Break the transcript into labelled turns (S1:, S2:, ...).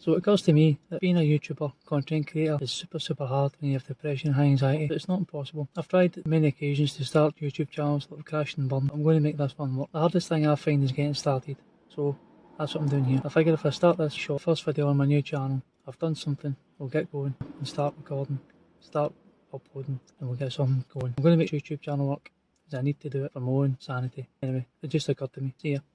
S1: So it occurs to me that being a YouTuber, content creator, is super, super hard when you have depression, high anxiety, but it's not impossible. I've tried many occasions to start YouTube channels that have crashed and burned. I'm going to make this one work. The hardest thing I find is getting started. So that's what I'm doing here. I figure if I start this short first video on my new channel, I've done something, we'll get going and start recording, start uploading, and we'll get something going. I'm going to make YouTube channel work, because I need to do it for my own sanity. Anyway, it just occurred to me. See ya.